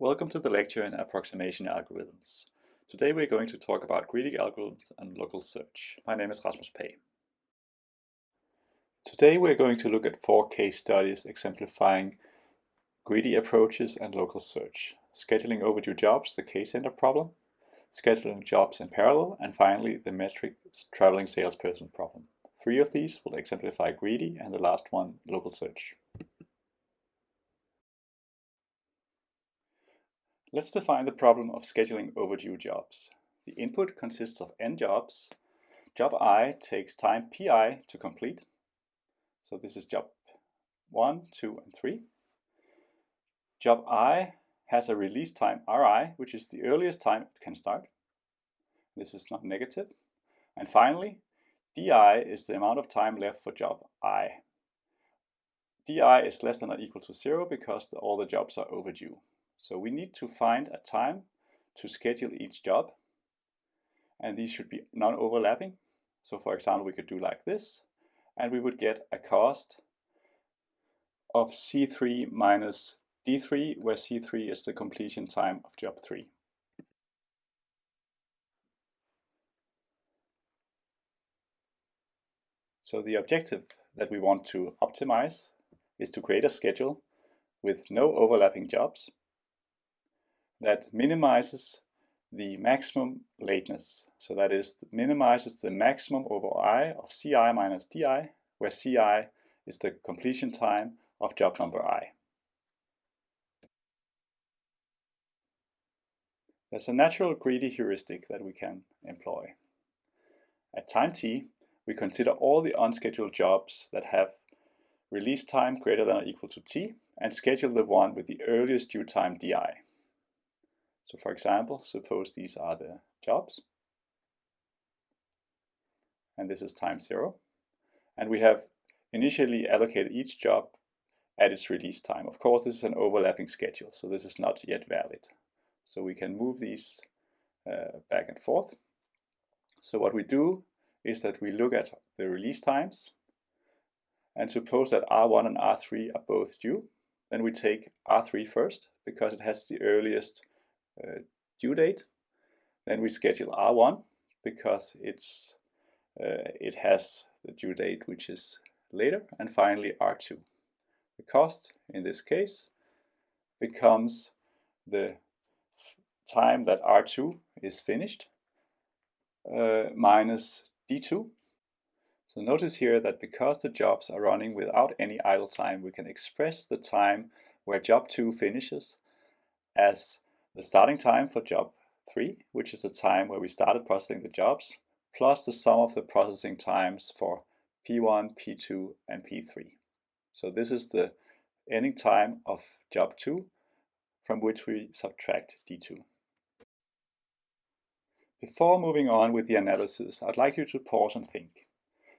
Welcome to the lecture in Approximation Algorithms. Today we're going to talk about greedy algorithms and local search. My name is Rasmus Pagh. Today we're going to look at four case studies exemplifying greedy approaches and local search. Scheduling overdue jobs, the k-center problem, scheduling jobs in parallel, and finally the metric traveling salesperson problem. Three of these will exemplify greedy and the last one local search. Let's define the problem of scheduling overdue jobs. The input consists of n jobs. Job i takes time pi to complete. So this is job 1, 2, and 3. Job i has a release time ri, which is the earliest time it can start. This is not negative. And finally, di is the amount of time left for job i. di is less than or equal to 0 because all the jobs are overdue. So we need to find a time to schedule each job. And these should be non-overlapping. So for example, we could do like this. And we would get a cost of C3 minus D3, where C3 is the completion time of job 3. So the objective that we want to optimize is to create a schedule with no overlapping jobs that minimizes the maximum lateness. So that is minimizes the maximum over i of ci minus di, where ci is the completion time of job number i. There's a natural greedy heuristic that we can employ. At time t, we consider all the unscheduled jobs that have release time greater than or equal to t and schedule the one with the earliest due time di. So for example, suppose these are the jobs. And this is time zero. And we have initially allocated each job at its release time. Of course, this is an overlapping schedule, so this is not yet valid. So we can move these uh, back and forth. So what we do is that we look at the release times and suppose that R1 and R3 are both due. Then we take R3 first because it has the earliest uh, due date. Then we schedule R1 because it's uh, it has the due date which is later. And finally R2. The cost in this case becomes the time that R2 is finished uh, minus D2. So notice here that because the jobs are running without any idle time, we can express the time where job 2 finishes as the starting time for job 3, which is the time where we started processing the jobs, plus the sum of the processing times for P1, P2, and P3. So this is the ending time of job 2 from which we subtract D2. Before moving on with the analysis, I'd like you to pause and think.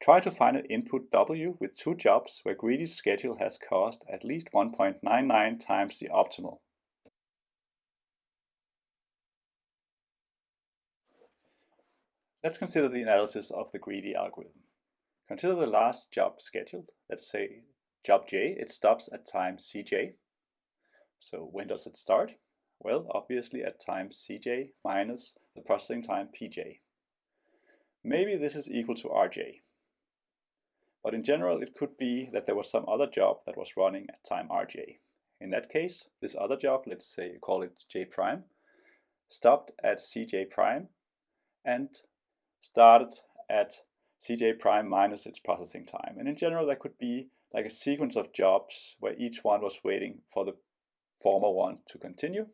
Try to find an input W with two jobs where Greedy's schedule has cost at least 1.99 times the optimal. Let's consider the analysis of the greedy algorithm. Consider the last job scheduled. Let's say job J, it stops at time Cj. So when does it start? Well, obviously at time Cj minus the processing time Pj. Maybe this is equal to Rj. But in general, it could be that there was some other job that was running at time Rj. In that case, this other job, let's say call it J prime, stopped at Cj prime and started at Cj prime minus its processing time. And in general, that could be like a sequence of jobs where each one was waiting for the former one to continue.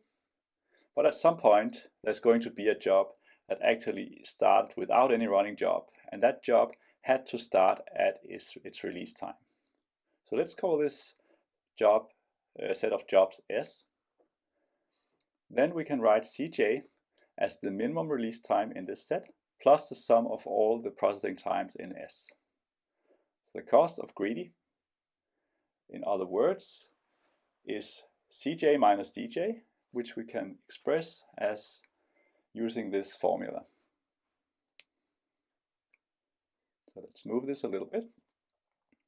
But at some point, there's going to be a job that actually started without any running job. And that job had to start at its, its release time. So let's call this job a set of jobs S. Then we can write Cj as the minimum release time in this set plus the sum of all the processing times in S. So the cost of greedy, in other words, is Cj minus Dj, which we can express as using this formula. So let's move this a little bit.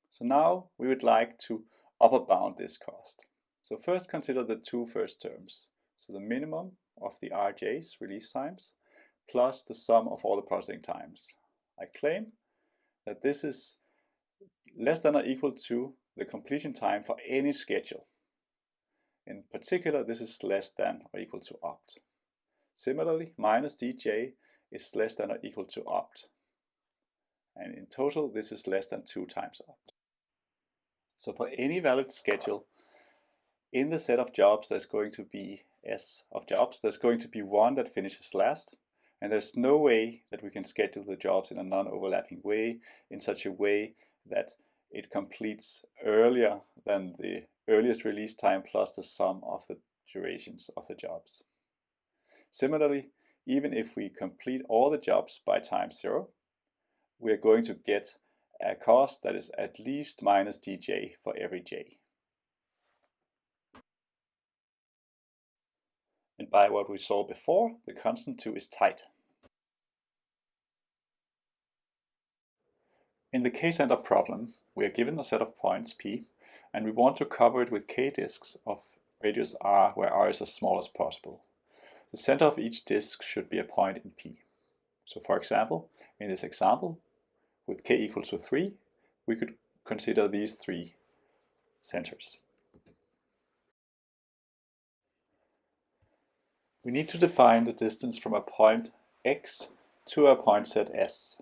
So now we would like to upper bound this cost. So first consider the two first terms. so the minimum of the RJ's release times plus the sum of all the processing times. I claim that this is less than or equal to the completion time for any schedule. In particular, this is less than or equal to opt. Similarly, minus dj is less than or equal to opt. And in total, this is less than 2 times opt. So for any valid schedule, in the set of jobs, there's going to be S of jobs. There's going to be one that finishes last. And there's no way that we can schedule the jobs in a non-overlapping way, in such a way that it completes earlier than the earliest release time plus the sum of the durations of the jobs. Similarly, even if we complete all the jobs by time zero, we're going to get a cost that is at least minus dj for every j. By what we saw before, the constant 2 is tight. In the k-center problem, we are given a set of points p, and we want to cover it with k disks of radius r, where r is as small as possible. The center of each disk should be a point in p. So for example, in this example, with k equals to 3, we could consider these three centers. We need to define the distance from a point x to a point set S.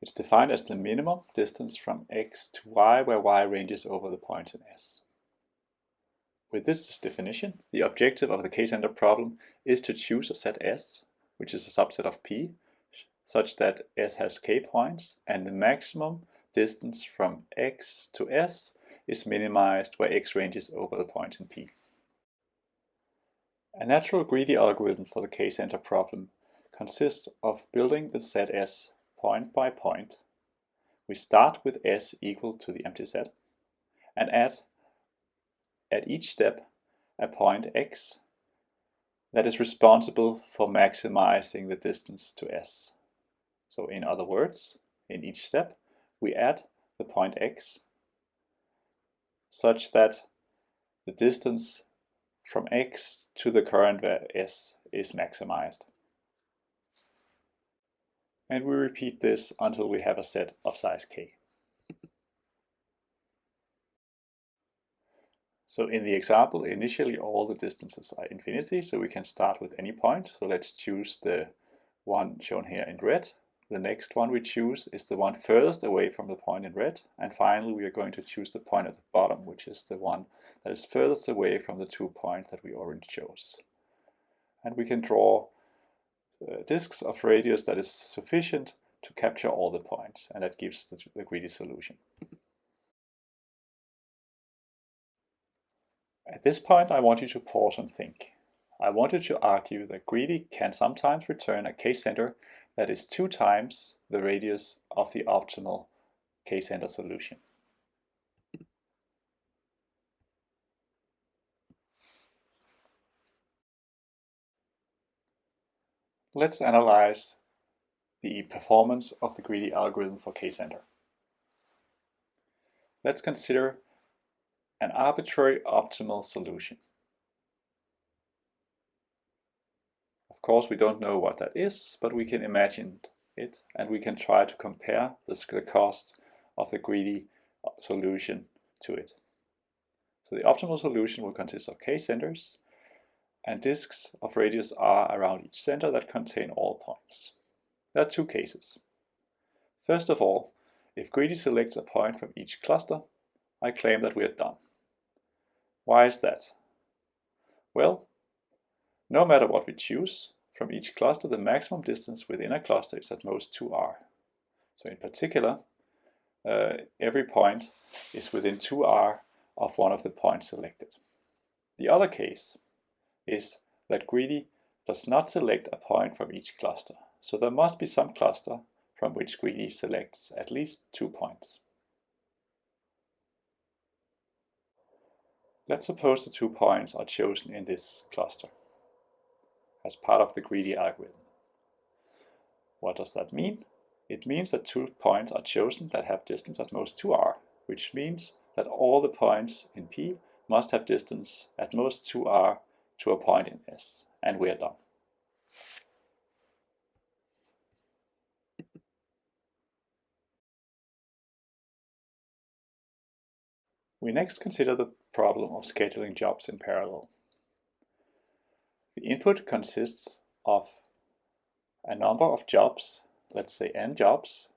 It's defined as the minimum distance from x to y where y ranges over the point in S. With this definition, the objective of the k-center problem is to choose a set S, which is a subset of P, such that S has k points and the maximum distance from x to S is minimized where x ranges over the point in P. A natural greedy algorithm for the k-center problem consists of building the set S point by point. We start with S equal to the empty set and add at each step a point x that is responsible for maximizing the distance to S. So in other words, in each step, we add the point x such that the distance from x to the current where s is maximized. And we repeat this until we have a set of size k. So in the example, initially all the distances are infinity, so we can start with any point. So let's choose the one shown here in red, the next one we choose is the one furthest away from the point in red. And finally, we are going to choose the point at the bottom, which is the one that is furthest away from the two points that we already chose. And we can draw uh, disks of radius that is sufficient to capture all the points, and that gives the, the greedy solution. At this point, I want you to pause and think. I wanted to argue that greedy can sometimes return a k-center that is two times the radius of the optimal k-center solution. Let's analyze the performance of the greedy algorithm for k-center. Let's consider an arbitrary optimal solution. Of course, we don't know what that is, but we can imagine it and we can try to compare the cost of the greedy uh, solution to it. So the optimal solution will consist of k-centers and disks of radius r around each center that contain all points. There are two cases. First of all, if greedy selects a point from each cluster, I claim that we are done. Why is that? Well, no matter what we choose, from each cluster, the maximum distance within a cluster is at most 2r. So in particular, uh, every point is within 2r of one of the points selected. The other case is that Greedy does not select a point from each cluster. So there must be some cluster from which Greedy selects at least two points. Let's suppose the two points are chosen in this cluster as part of the greedy algorithm. What does that mean? It means that two points are chosen that have distance at most 2r, which means that all the points in P must have distance at most 2r to a point in S, and we are done. We next consider the problem of scheduling jobs in parallel. The input consists of a number of jobs, let's say n jobs,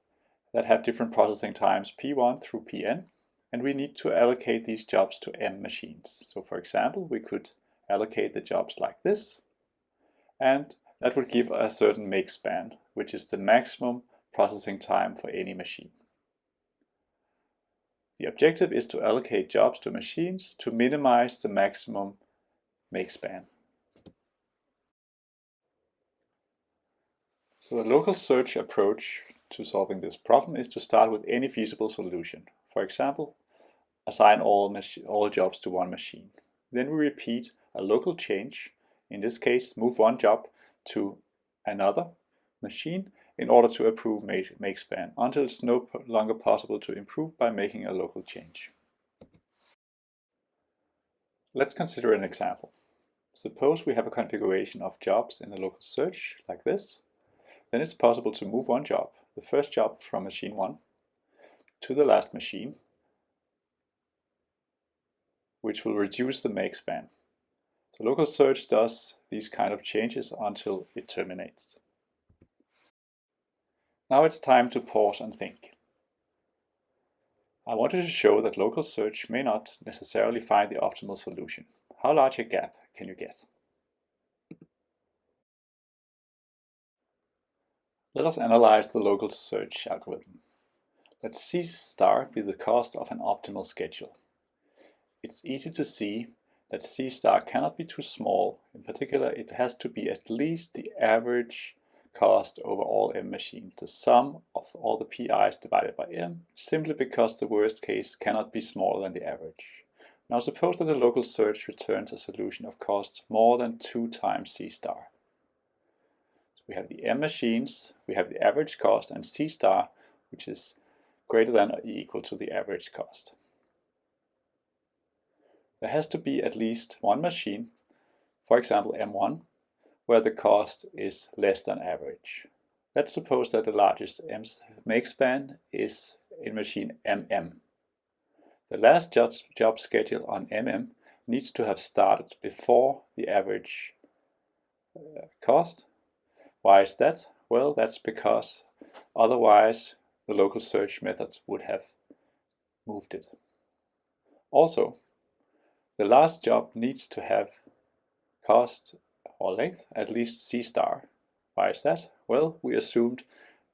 that have different processing times p1 through pn, and we need to allocate these jobs to m machines. So for example, we could allocate the jobs like this, and that would give a certain make span, which is the maximum processing time for any machine. The objective is to allocate jobs to machines to minimize the maximum make span. So the local search approach to solving this problem is to start with any feasible solution. For example, assign all, all jobs to one machine. Then we repeat a local change, in this case move one job to another machine in order to improve make make span until it's no longer possible to improve by making a local change. Let's consider an example. Suppose we have a configuration of jobs in the local search like this. Then it's possible to move one job, the first job from machine 1, to the last machine, which will reduce the make span. The local search does these kind of changes until it terminates. Now it's time to pause and think. I wanted to show that local search may not necessarily find the optimal solution. How large a gap can you get? Let us analyze the local search algorithm. Let C star be the cost of an optimal schedule. It's easy to see that C star cannot be too small. In particular, it has to be at least the average cost over all m machines, the sum of all the pi's divided by m, simply because the worst case cannot be smaller than the average. Now suppose that the local search returns a solution of cost more than 2 times c star. We have the m machines, we have the average cost, and c star, which is greater than or equal to the average cost. There has to be at least one machine, for example M1, where the cost is less than average. Let's suppose that the largest make span is in machine MM. The last job, job schedule on MM needs to have started before the average uh, cost. Why is that? Well, that's because otherwise the local search method would have moved it. Also, the last job needs to have cost or length, at least C star. Why is that? Well, we assumed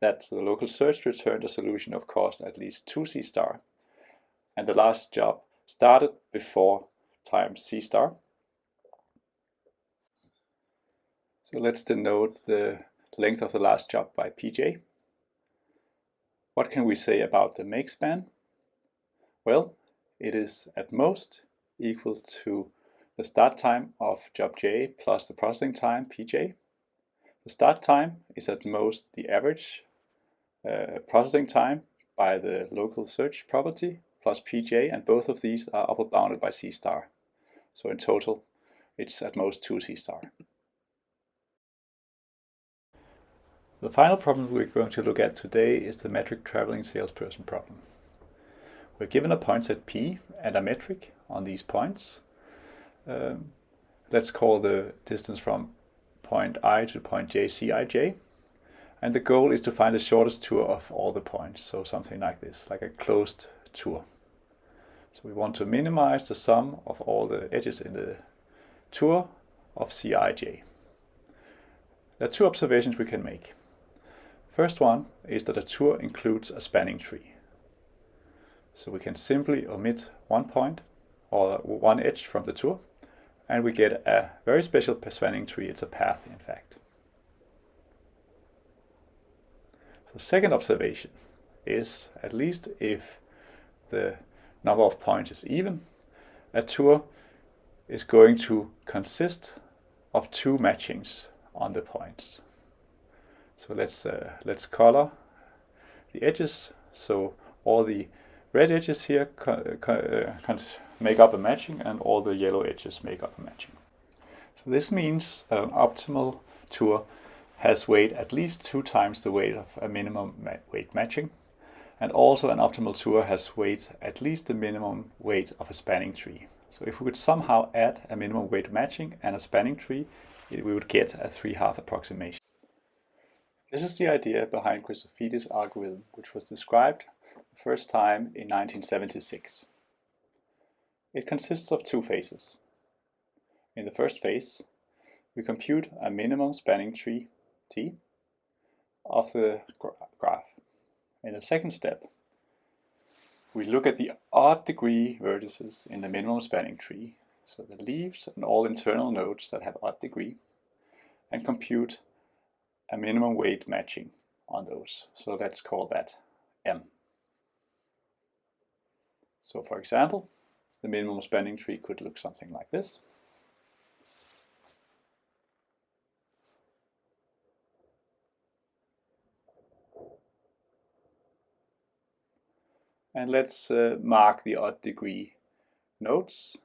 that the local search returned a solution of cost at least 2 C star, and the last job started before time C star. So let's denote the length of the last job by Pj. What can we say about the make span? Well, it is at most equal to the start time of job j plus the processing time pj. The start time is at most the average uh, processing time by the local search property plus pj and both of these are upper bounded by c star. So in total it's at most 2 c star. The final problem we're going to look at today is the metric traveling salesperson problem. We're given a point set p and a metric on these points um, let's call the distance from point i to point j cij. And the goal is to find the shortest tour of all the points. So something like this, like a closed tour. So we want to minimize the sum of all the edges in the tour of Cij. There are two observations we can make. First one is that a tour includes a spanning tree. So we can simply omit one point or one edge from the tour and we get a very special spanning tree. It's a path, in fact. The second observation is, at least if the number of points is even, a tour is going to consist of two matchings on the points. So let's uh, let's color the edges. So all the red edges here uh, make up a matching and all the yellow edges make up a matching. So this means that an optimal tour has weight at least two times the weight of a minimum ma weight matching. And also an optimal tour has weight at least the minimum weight of a spanning tree. So if we could somehow add a minimum weight matching and a spanning tree, it, we would get a three-half approximation. This is the idea behind Christofides' algorithm, which was described the first time in 1976. It consists of two phases. In the first phase, we compute a minimum spanning tree, T, of the graph. In the second step, we look at the odd degree vertices in the minimum spanning tree, so the leaves and all internal nodes that have odd degree, and compute a minimum weight matching on those. So let's call that M. So for example, the minimum spanning tree could look something like this. And let's uh, mark the odd degree nodes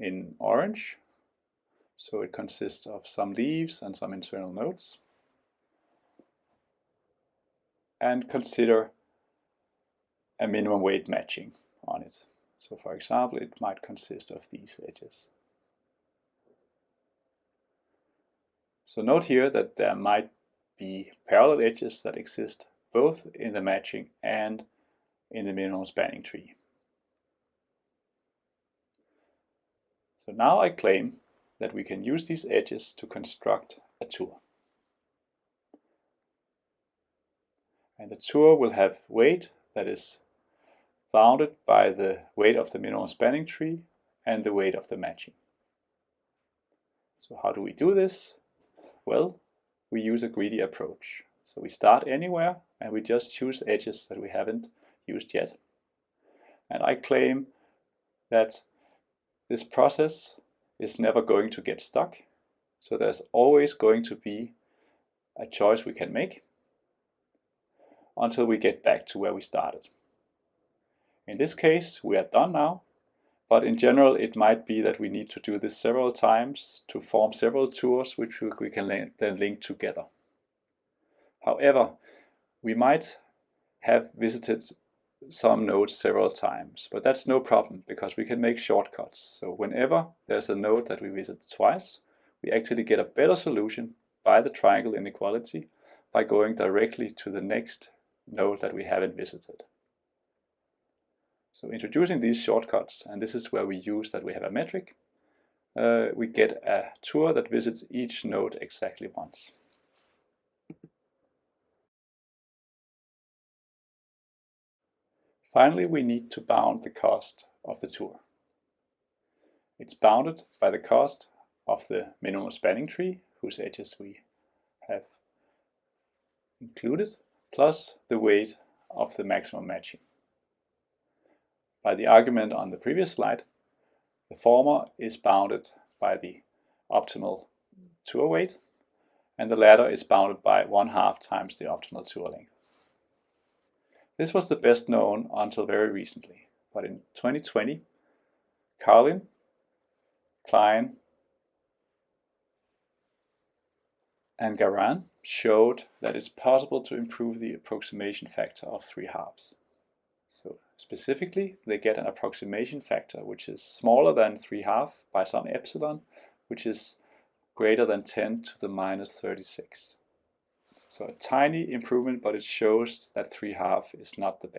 in orange. So it consists of some leaves and some internal nodes. And consider a minimum weight matching on it. So for example, it might consist of these edges. So note here that there might be parallel edges that exist both in the matching and in the minimum spanning tree. So now I claim that we can use these edges to construct a tour. And the tour will have weight that is bounded by the weight of the minimum spanning tree and the weight of the matching. So how do we do this? Well, we use a greedy approach. So we start anywhere and we just choose edges that we haven't used yet. And I claim that this process is never going to get stuck. So there's always going to be a choice we can make until we get back to where we started. In this case, we are done now, but in general, it might be that we need to do this several times to form several tours which we can then link together. However, we might have visited some nodes several times, but that's no problem because we can make shortcuts. So whenever there's a node that we visit twice, we actually get a better solution by the triangle inequality by going directly to the next node that we haven't visited. So introducing these shortcuts, and this is where we use that we have a metric, uh, we get a tour that visits each node exactly once. Finally, we need to bound the cost of the tour. It's bounded by the cost of the minimum spanning tree, whose edges we have included, plus the weight of the maximum matching. By the argument on the previous slide, the former is bounded by the optimal tour weight, and the latter is bounded by one half times the optimal tour length. This was the best known until very recently, but in 2020, Karlin, Klein, and Gharan showed that it's possible to improve the approximation factor of 3 halves. So specifically, they get an approximation factor which is smaller than 3 half by some epsilon, which is greater than 10 to the minus 36. So a tiny improvement, but it shows that 3 half is not the best.